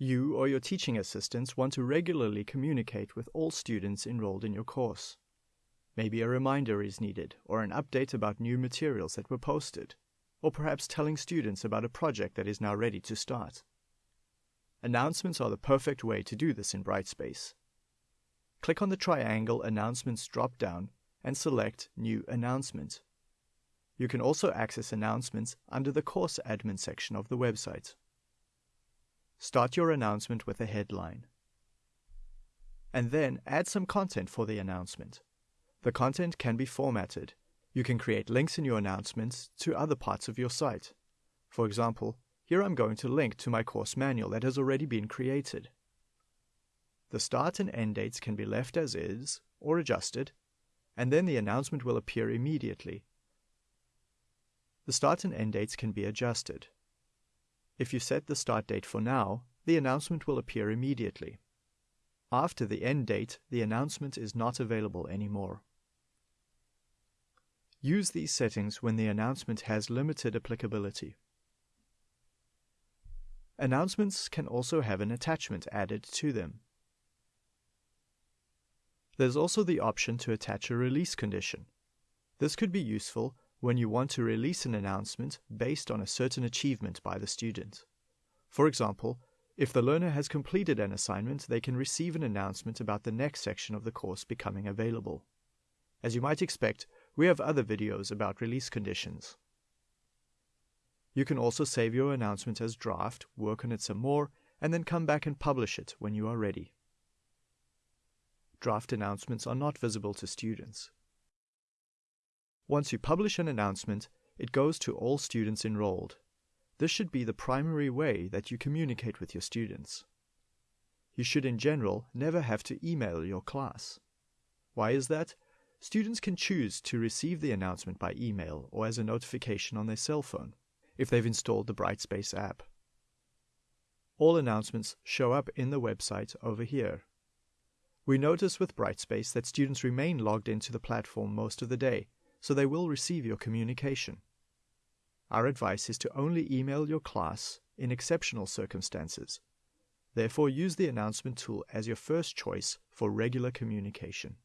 You or your teaching assistants want to regularly communicate with all students enrolled in your course. Maybe a reminder is needed, or an update about new materials that were posted, or perhaps telling students about a project that is now ready to start. Announcements are the perfect way to do this in Brightspace. Click on the triangle Announcements drop-down and select New Announcement. You can also access announcements under the Course Admin section of the website. Start your announcement with a headline. And then add some content for the announcement. The content can be formatted. You can create links in your announcements to other parts of your site. For example, here I'm going to link to my course manual that has already been created. The start and end dates can be left as is or adjusted, and then the announcement will appear immediately. The start and end dates can be adjusted. If you set the start date for now, the announcement will appear immediately. After the end date, the announcement is not available anymore. Use these settings when the announcement has limited applicability. Announcements can also have an attachment added to them. There's also the option to attach a release condition. This could be useful when you want to release an announcement based on a certain achievement by the student. For example, if the learner has completed an assignment, they can receive an announcement about the next section of the course becoming available. As you might expect, we have other videos about release conditions. You can also save your announcement as draft, work on it some more, and then come back and publish it when you are ready. Draft announcements are not visible to students. Once you publish an announcement, it goes to all students enrolled. This should be the primary way that you communicate with your students. You should, in general, never have to email your class. Why is that? Students can choose to receive the announcement by email or as a notification on their cell phone if they've installed the Brightspace app. All announcements show up in the website over here. We notice with Brightspace that students remain logged into the platform most of the day, so they will receive your communication. Our advice is to only email your class in exceptional circumstances. Therefore, use the announcement tool as your first choice for regular communication.